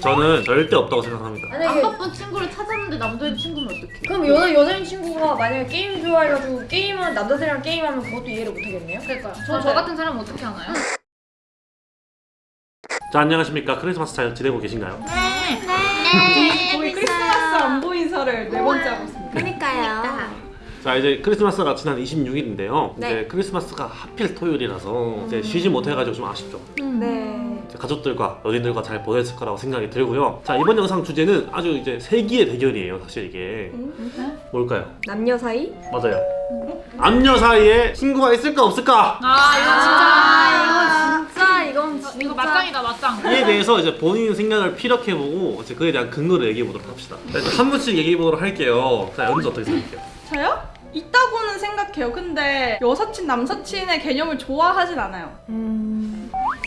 저는 절대 없다고 생각합니다. 안 만약에 바쁜 친구를 찾았는데 남자인 친구면 어떡해? 그럼 여자 여자인 친구가 만약에 게임 좋아해가지고 게임을 남자들이랑 게임하면 그것도 이해를 못하겠네요. 그러니까요. 저, 저 같은 사람은 어떻게 하나요? 자 안녕하십니까 크리스마스 잘 지내고 계신가요? 거의 크리스마스 안 보인 설을 네 번째 하고 있습니다. 그러니까요. 자 이제 크리스마스가 지난 26일인데요. 네. 이제 크리스마스가 하필 토요일이라서 이제 쉬지 못해가지고 좀 아쉽죠. 네. 가족들과 연인들과 잘 보냈을 거라고 생각이 들고요. 자 이번 영상 주제는 아주 이제 세기의 대결이에요. 사실 이게 뭘까요? 남녀 사이? 맞아요. 남녀 사이에 친구가 있을까 없을까? 아 이거 진짜 진짜 이건 진짜 이거 맞짱이다 맞짱. 이에 대해서 이제 본인 생각을 피력해보고 이제 그에 대한 근거를 얘기해 보도록 합시다. 자, 한 분씩 얘기해 보도록 할게요. 자 연주 어떻게 생각해요? 저요? 있다고는 생각해요. 근데 여사친 남사친의 개념을 좋아하진 않아요. 음,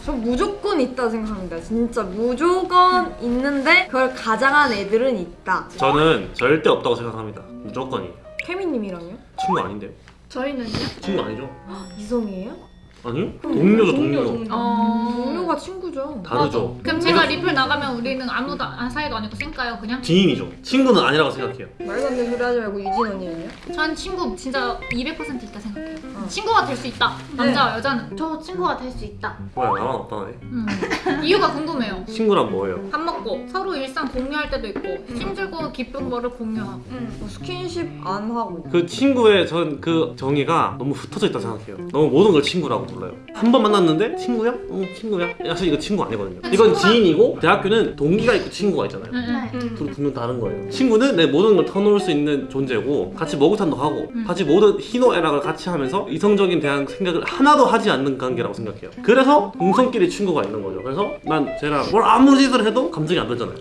저 무조건 있다 생각합니다. 진짜 무조건 있는데 그걸 가장한 애들은 있다. 저는 절대 없다고 생각합니다. 무조건이에요. 케미님이랑요? 친구 아닌데요? 저희는요? 친구 아니죠? 이성이에요? 아니요? 동료죠 동료, 동료. 동료. 어. 동료가 친구죠. 다르죠. 그럼 제가 리플 나가면 우리는 아무도 안 사이도 아니고 쌩까요 그냥? 지인이죠. 친구는 아니라고 생각해요. 말도 안 되는 소리 하지 말고 유진 언니는요? 전 친구 진짜 200% 있다 생각해요. 어. 친구가 될 수 있다. 남자와 여자는. 저 친구가 될 수 있다. 뭐야 나만 없다네. 음. 이유가 궁금해요. 친구란 뭐예요? 밥 먹고 서로 일상 공유할 때도 있고 힘들고 기쁜 거를 공유하고. 뭐 스킨십 안 하고. 그 친구의 전 그 정의가 너무 흩어져 있다 생각해요. 너무 모든 걸 친구라고 불러요. 한 번 만났는데 친구야? 어 친구야? 사실 이거 친구 아니거든요. 이건 친구가- 지인이고 대학교는 동기가 있고 친구가 있잖아요. 음. 둘 분명 다른 거예요. 친구는 내 모든 걸 터놓을 수 있는 존재고 같이 목욕탕도 하고 음. 같이 모든 희노애락을 같이 하면서 이 성적인 대한 생각을 하나도 하지 않는 관계라고 생각해요. 그래서 동성끼리 친구가 있는 거죠. 그래서 난 쟤랑 뭘 아무 짓을 해도 감정이 안 들잖아요.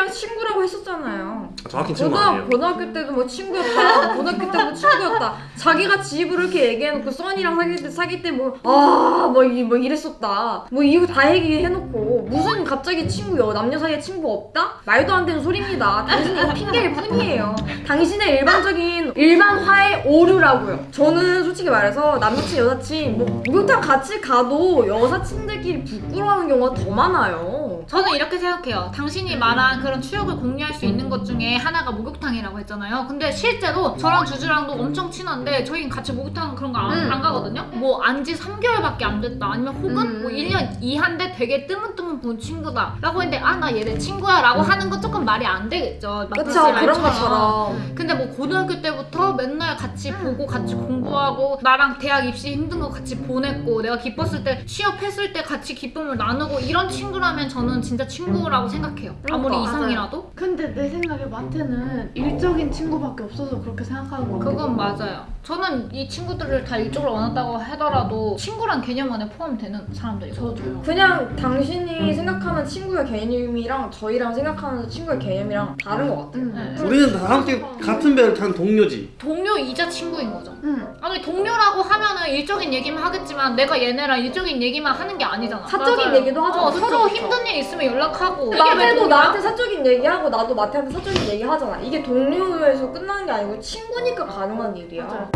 케미님이랑 친구라고 했었잖아요. 정확히 친구 고등, 아니에요. 고등학교 때도 뭐 친구였다. 고등학교 때도 친구였다. 자기가 지 입으로 이렇게 얘기해놓고 써니랑 사귈 때 사귈 때뭐아뭐 뭐 이랬었다. 뭐 이거 다 얘기해놓고 무슨 갑자기 친구 여 남녀 사이에 친구 없다? 말도 안 되는 소리입니다. 당신이 핑계일 뿐이에요. 당신의 일반적인 일반화의 오류라고요. 저는 솔직히 말해서 남사친 여사친 뭐 목욕탕 같이 가도 여사친들끼리 부끄러워하는 경우가 더 많아요. 저는 이렇게 생각해요. 당신이 말한 그런 추억을 공유할 수 있는 것 중에 하나가 목욕탕이라고 했잖아요. 근데 실제로 저랑 주주랑도 엄청 친한데 저희는 같이 목욕탕 그런 거안 음. 가거든요. 뭐 안 지 3개월밖에 안 됐다. 아니면 혹은 음. 뭐 1년 이한데 되게 뜨문뜨문 본 친구다. 라고 했는데 아 나얘내 친구야 라고 하는 건 조금 말이 안 되겠죠. 그쵸 그런. 것처럼. 근데 뭐 고등학교 때부터 맨날 같이 보고 같이 공부하고 나랑 대학 입시 힘든 거 같이 보냈고 내가 기뻤을 때 취업했을 때 같이 기쁨을 나누고 이런 친구라면 저는 진짜 친구라고 생각해요. 아무리 그러니까. 이성이라도 근데 내 생각에 마태는 일적인 친구밖에 없어서 그렇게 생각하는 거 그건 맞아요. 저는 이 친구들을 다 일적으로 원한다고 하더라도 친구란 개념 안에 포함되는 사람들이고 저도요. 그냥 당신이 생각하는 친구의 개념이랑 저희랑 생각하는 친구의 개념이랑 다른 것 같아요. 응. 네. 우리는 다 함께 같은 배를 탄 동료지. 동료이자 친구인 거죠. 응. 아니 동료라고 하면은 일적인 얘기만 하겠지만 내가 얘네랑 일적인 얘기만 하는 게 아니잖아. 사적인 맞아요. 얘기도 하죠. 어, 그쵸, 서로 그쵸. 힘든 일 있으면 연락하고 마태도? 나한테 사적인 얘기하고 나도 마태한테 사적인 얘기 하잖아. 이게 동료에서 끝나는 게 아니고 친구니까 가능한 일이야. 맞아요.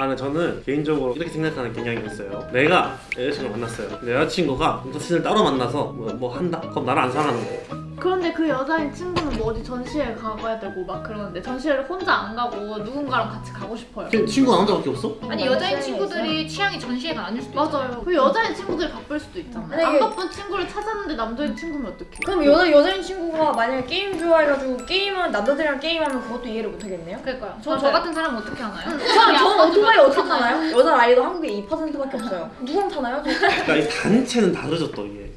아, 근데 저는 개인적으로 이렇게 생각하는 경향이 있어요. 내가 여자친구를 만났어요. 근데 여자친구가 남자친구를 따로 만나서 뭐, 뭐 한다? 그럼 나를 안 사랑하는 거예요. 그런데 그 여자인 친구는 뭐 어디 전시회 가봐야 되고 막 그러는데 전시회를 혼자 안 가고 누군가랑 같이 가고 싶어요. 걔 친구가 남자밖에 없어? 아니 여자인 친구들이 취향이 전시회가 아닐 수도 있잖아. 맞아요. 그 여자인 친구들이 바쁠 수도 있잖아요. 만약에- 안 바쁜 친구를 찾았는데 남자인 친구면 어떡해? 그럼 여자 여자인 친구가 만약에 게임 좋아해가지고 게임을 남자들이랑 게임하면 그것도 이해를 못하겠네요. 그러니까요. 저. 저 같은 사람은 어떻게 하나요? 전, 전 오토바이 어떻게 타나요? 여자 나이도 한국에 2%밖에 없어요. 누구랑 타나요? 저? 그러니까 이 단체는 다르죠 또 이게.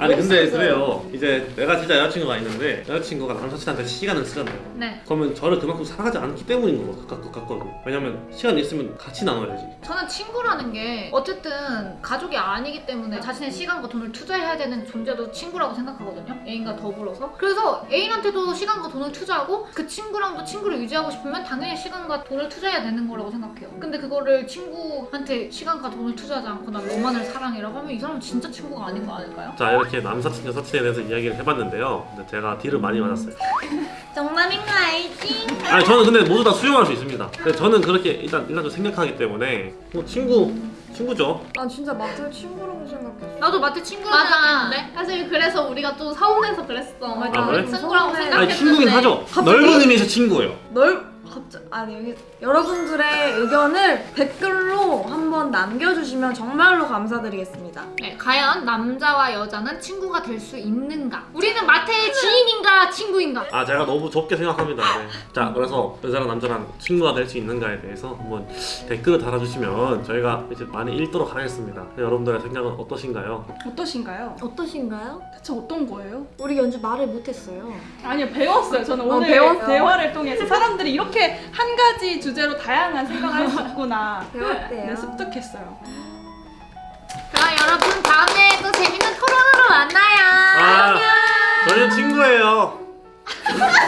음. 아니 근데 그래요. 이제 내가 진짜 여자친구가 있는데 여자친구가 남사친한테 시간을 쓰잖아요. 네. 그러면 저를 그만큼 사랑하지 않기 때문인 것 같- 같- 같거든요. 왜냐면 시간 있으면 같이 나눠야지. 저는 친구라는 게 어쨌든 가족이 아니기 때문에 자신의 시간과 돈을 투자해야 되는 존재도 친구라고 생각하거든요. 애인과 더불어서. 그래서 애인한테도 시간과 돈을 투자하고 그 친구랑도 친구를 유지하고 싶으면 당연히 시간과 돈을 투자해야 되는 거라고 생각해요. 근데 그거를 친구한테 시간과 돈을 투자하지 않고 나 너만을 사랑해라고 하면 이 사람은 진짜 친구가 아닌 거 아닐까요? 자 이렇게 남사친 여사친에 대해서 이야기를 해봤는데요. 근데 제가 딜을 많이 맞았어요. 정말인 거 알지? 아니 저는 근데 모두 다 수용할 수 있습니다. 근데 저는 그렇게 일단 일단 좀 생각하기 때문에 뭐 친구 친구죠. 난 진짜 마트 친구라고 생각했어. 나도 마트 친구라 맞아. 생각했는데 사실 그래서 우리가 또 서운해서 그랬어. 아, 그래? 친구라고. 생각했는데. 아니 친구긴 하죠. 넓은 의미에서 친구예요. 널 갑자기 아니 여기 여러분들의 의견을 댓글로 한번 남겨주시면 정말로 감사드리겠습니다. 네, 과연 남자와 여자는 친구가 될 수 있는가? 우리는 마트의 지인인가 친구인가? 아 제가 너무 좁게 생각합니다. 네. 자 그래서 여자랑 남자랑 친구가 될 수 있는가에 대해서 한번 댓글을 달아주시면 저희가 이제 많이 읽도록 하겠습니다. 네, 여러분들의 생각은 어떠신가요? 어떠신가요? 어떠신가요? 대체 어떤 거예요? 우리 연주 말을 못했어요. 아니요 배웠어요. 저는 어, 오늘 배웠어요? 대화를 통해서 사람들이 이렇게 한 가지 주제로 다양한 생각을 할 수 있구나. 배웠대요. 네, 습득했어요. 그럼 여러분 다음에 또 재밌는 토론으로 만나요. 아, 안녕 저는 친구예요.